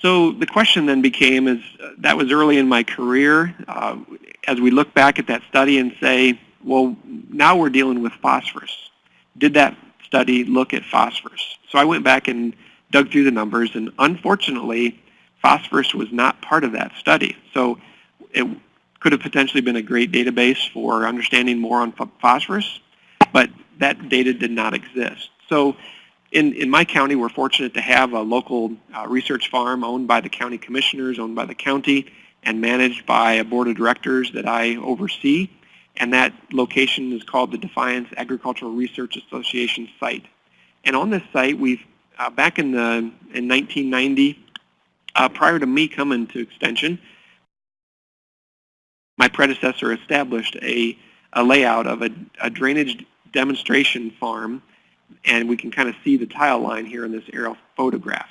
So the question then became, is uh, that was early in my career, uh, as we look back at that study and say, well, now we're dealing with phosphorus. Did that study look at phosphorus? So I went back and dug through the numbers, and unfortunately, phosphorus was not part of that study. So it could have potentially been a great database for understanding more on phosphorus, but that data did not exist. So in, in my county, we're fortunate to have a local uh, research farm owned by the county commissioners, owned by the county, and managed by a board of directors that I oversee. And that location is called the Defiance Agricultural Research Association site. And on this site, we've, uh, back in, the, in 1990, uh, prior to me coming to Extension, my predecessor established a, a layout of a, a drainage demonstration farm and we can kind of see the tile line here in this aerial photograph.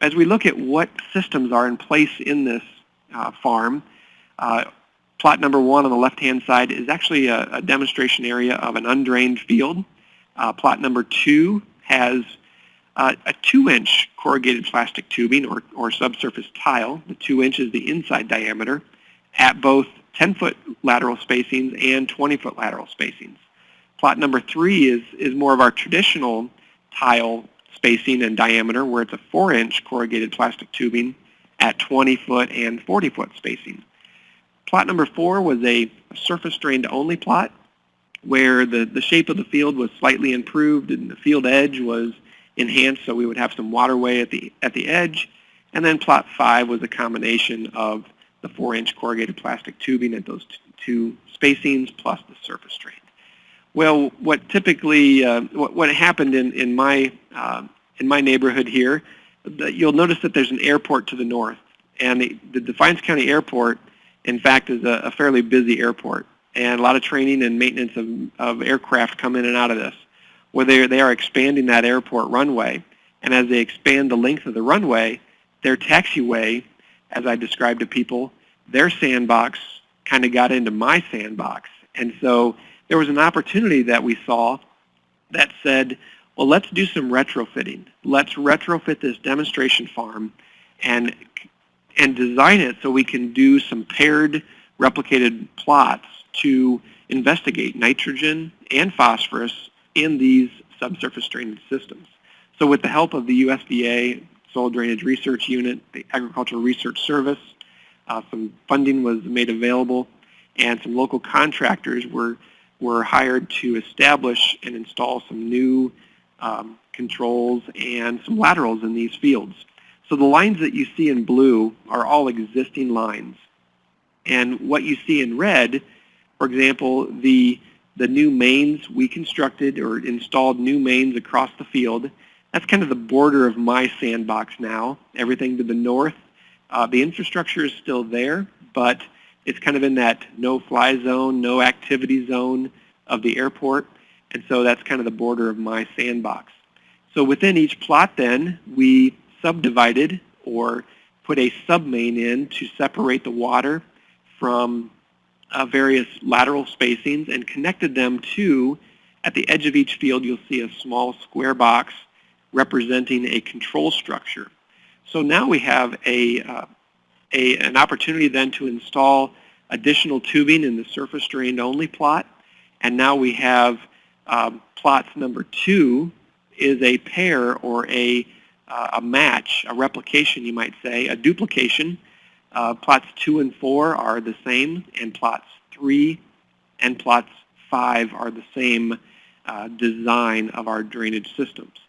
As we look at what systems are in place in this uh, farm, uh, plot number one on the left-hand side is actually a, a, demonstration area of an undrained field. Uh, plot number two has uh, a two-inch corrugated plastic tubing or, or subsurface tile. The two inch is the inside diameter at both 10-foot lateral spacings and 20-foot lateral spacings. Plot number three is, is more of our traditional tile spacing and diameter where it's a 4-inch corrugated plastic tubing at 20-foot and 40-foot spacing. Plot number four was a surface drained only plot where the, the shape of the field was slightly improved and the field edge was enhanced so we would have some waterway at the, at the edge. And then plot five was a combination of the 4-inch corrugated plastic tubing at those two spacings plus the surface drain. Well, what typically, uh, what, what, happened in, in, my, uh, in my neighborhood here, you'll notice that there's an airport to the north. And the, the Defiance County Airport, in fact, is a, a, fairly busy airport. And a lot of training and maintenance of, of aircraft come in and out of this, where they, they are expanding that airport runway. And as they expand the length of the runway, their taxiway, as I described to people, their sandbox kind of got into my sandbox. And so there was an opportunity that we saw that said, well, let's do some retrofitting. Let's retrofit this demonstration farm and, and design it so we can do some paired replicated plots to investigate nitrogen and phosphorus in these subsurface drainage systems. So with the help of the USDA Soil Drainage Research Unit, the Agricultural Research Service, uh, some funding was made available, and some local contractors were were hired to establish and install some new um, controls and some laterals in these fields. So the lines that you see in blue are all existing lines. And what you see in red, for example, the, the new mains we constructed or installed new mains across the field, that's kind of the border of my sandbox now. Everything to the north, uh, the infrastructure is still there, but it's kind of in that no-fly zone, no activity zone of the airport. And so that's kind of the border of my sandbox. So within each plot then, we subdivided or put a submain in to separate the water from uh, various lateral spacings and connected them to, at the edge of each field, you'll see a small square box representing a control structure. So now we have a, uh, a, an opportunity then to install additional tubing in the surface drained only plot. And now we have um, plots number two is a pair or a, uh, a match, a replication you might say, a duplication. Uh, plots two and four are the same, and plots three and plots five are the same uh, design of our drainage systems.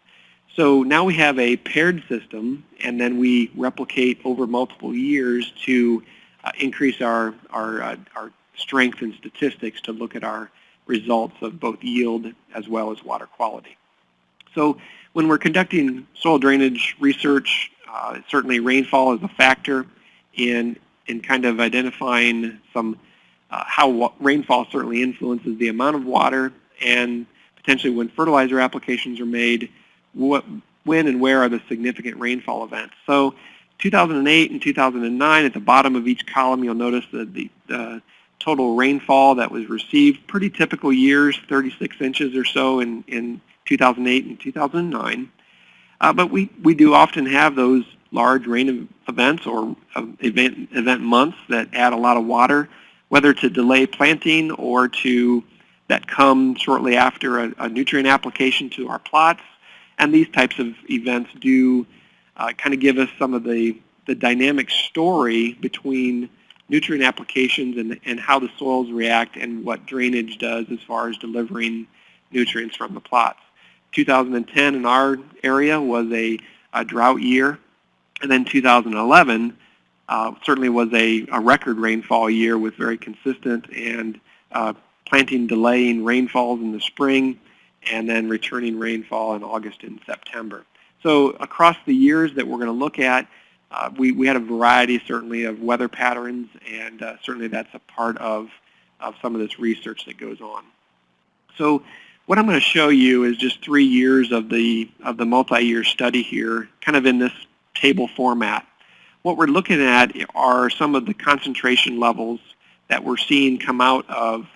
So now we have a paired system, and then we replicate over multiple years to uh, increase our, our, uh, our strength and statistics to look at our results of both yield as well as water quality. So when we're conducting soil drainage research, uh, certainly rainfall is a factor in, in kind of identifying some uh, how rainfall certainly influences the amount of water and potentially when fertilizer applications are made, what, when and where are the significant rainfall events. So 2008 and 2009, at the bottom of each column, you'll notice that the, total rainfall that was received, pretty typical years, 36 inches or so in, in 2008 and 2009. Uh, but we, we do often have those large rain events or event, event months that add a lot of water, whether to delay planting or to that come shortly after a, a nutrient application to our plots. And these types of events do uh, kind of give us some of the, the dynamic story between nutrient applications and, and how the soils react and what drainage does as far as delivering nutrients from the plots. 2010 in our area was a, a drought year, and then 2011 uh, certainly was a, a, record rainfall year with very consistent and uh, planting delaying rainfalls in the spring and then returning rainfall in August and September. So across the years that we're going to look at, uh, we, we had a variety certainly of weather patterns and uh, certainly that's a part of, of some of this research that goes on. So what I'm going to show you is just three years of the, of the multi-year study here, kind of in this table format. What we're looking at are some of the concentration levels that we're seeing come out of,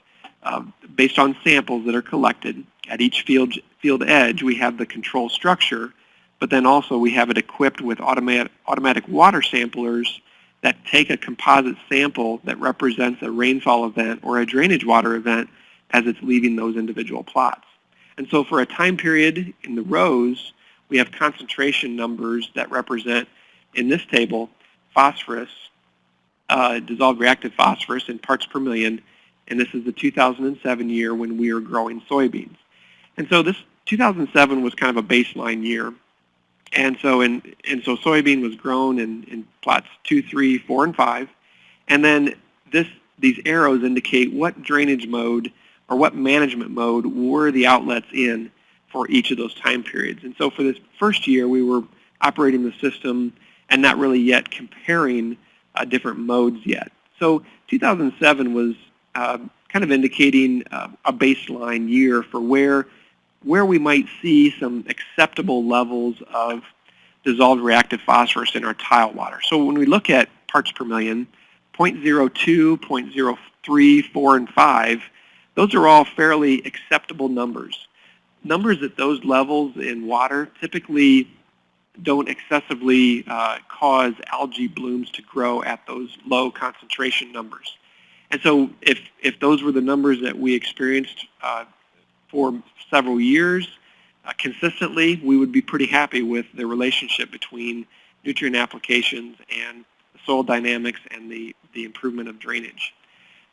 uh, based on samples that are collected. At each field, field edge, we have the control structure, but then also we have it equipped with automatic, automatic water samplers that take a composite sample that represents a rainfall event or a drainage water event as it's leaving those individual plots. And so for a time period in the rows, we have concentration numbers that represent, in this table, phosphorus, uh, dissolved reactive phosphorus in parts per million, and this is the 2007 year when we are growing soybeans. And so this 2007 was kind of a baseline year. And so in, and so soybean was grown in, in plots 2, 3, 4, and 5. And then this, these arrows indicate what drainage mode or what management mode were the outlets in for each of those time periods. And so for this first year, we were operating the system and not really yet comparing uh, different modes yet. So 2007 was uh, kind of indicating uh, a baseline year for where, where we might see some acceptable levels of dissolved reactive phosphorus in our tile water. So when we look at parts per million, 0.02, 0.03, 4, and 5, those are all fairly acceptable numbers. Numbers at those levels in water typically don't excessively uh, cause algae blooms to grow at those low concentration numbers. And so if, if those were the numbers that we experienced uh, for several years uh, consistently, we would be pretty happy with the relationship between nutrient applications and soil dynamics and the, the improvement of drainage.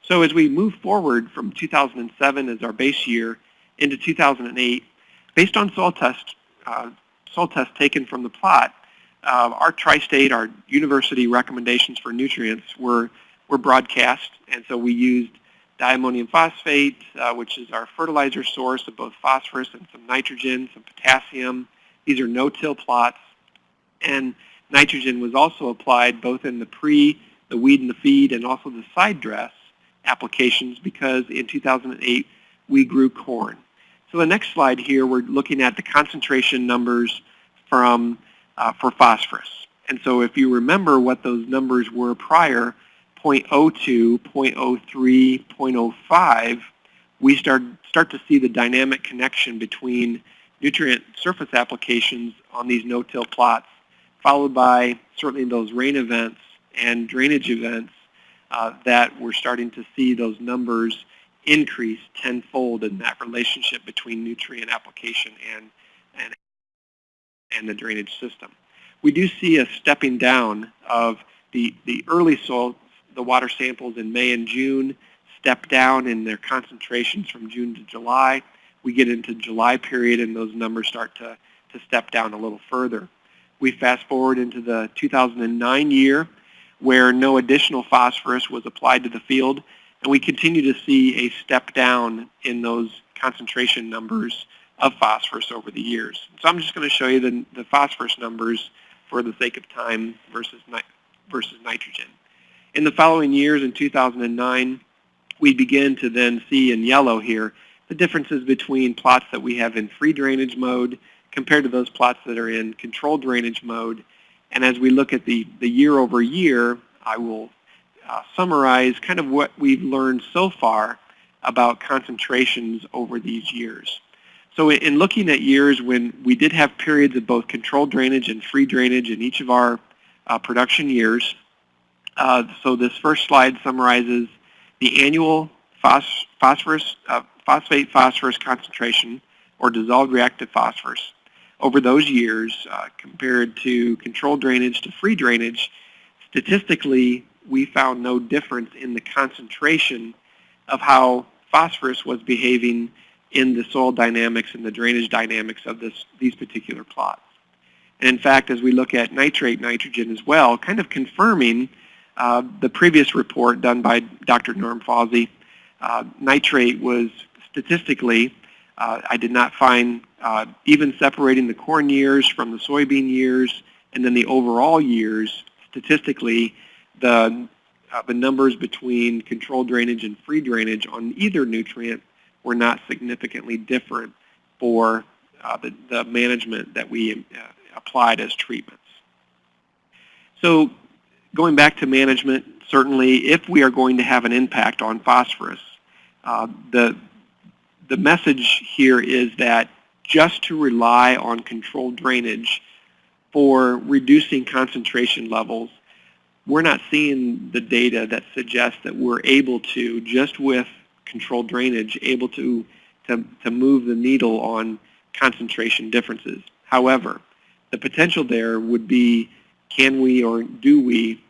So as we move forward from 2007 as our base year into 2008, based on soil test, uh, soil tests taken from the plot, uh, our tri-state, our university recommendations for nutrients were, were broadcast. And so we used diammonium phosphate, uh, which is our fertilizer source of both phosphorus and some nitrogen, some potassium. These are no-till plots. And nitrogen was also applied both in the pre, the weed and the feed, and also the side dress applications because in 2008 we grew corn. So the next slide here, we're looking at the concentration numbers from uh, for phosphorus. And so if you remember what those numbers were prior, 0.02, 0.03, 0.05, we start, start to see the dynamic connection between nutrient surface applications on these no-till plots, followed by certainly those rain events and drainage events uh, that we're starting to see those numbers increase tenfold in that relationship between nutrient application and, and, and the drainage system. We do see a stepping down of the, the early soil, the water samples in May and June step down in their concentrations from June to July. We get into July period and those numbers start to, to step down a little further. We fast forward into the 2009 year where no additional phosphorus was applied to the field. And we continue to see a step down in those concentration numbers of phosphorus over the years. So I'm just going to show you the, the phosphorus numbers for the sake of time versus, versus nitrogen. In the following years, in 2009, we begin to then see in yellow here the differences between plots that we have in free drainage mode compared to those plots that are in controlled drainage mode and as we look at the, the year over year, I will uh, summarize kind of what we've learned so far about concentrations over these years. So in looking at years when we did have periods of both controlled drainage and free drainage in each of our uh, production years. Uh, so this first slide summarizes the annual phos phosphorus, uh, phosphate phosphorus concentration or dissolved reactive phosphorus over those years uh, compared to controlled drainage to free drainage. Statistically, we found no difference in the concentration of how phosphorus was behaving in the soil dynamics and the drainage dynamics of this, these particular plots. And in fact, as we look at nitrate nitrogen as well, kind of confirming uh, the previous report done by Dr. Norm Fausey, uh, nitrate was statistically, uh, I did not find uh, even separating the corn years from the soybean years and then the overall years, statistically, the, uh, the numbers between controlled drainage and free drainage on either nutrient were not significantly different for the, the management that we applied as treatments. So going back to management, certainly if we are going to have an impact on phosphorus, uh, the, the message here is that just to rely on controlled drainage for reducing concentration levels, we're not seeing the data that suggests that we're able to, just with controlled drainage, able to, to, to move the needle on concentration differences. However, the potential there would be can we or do we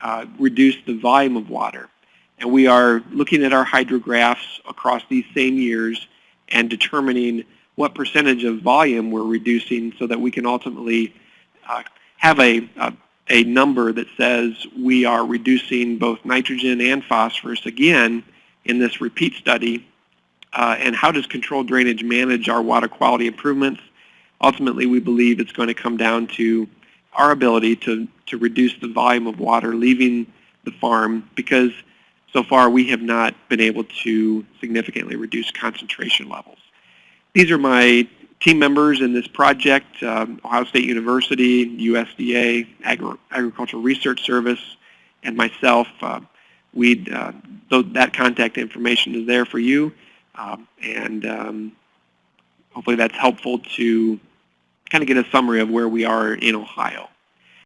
uh, reduce the volume of water? And we are looking at our hydrographs across these same years and determining what percentage of volume we're reducing so that we can ultimately uh, have a, a, a number that says we are reducing both nitrogen and phosphorus again in this repeat study. Uh, and how does controlled drainage manage our water quality improvements? Ultimately, we believe it's going to come down to our ability to, to reduce the volume of water leaving the farm because so far we have not been able to significantly reduce concentration levels. These are my team members in this project, um, Ohio State University, USDA, Agri Agricultural Research Service, and myself. Uh, we uh, that contact information is there for you, um, and um, hopefully that's helpful to kind of get a summary of where we are in Ohio.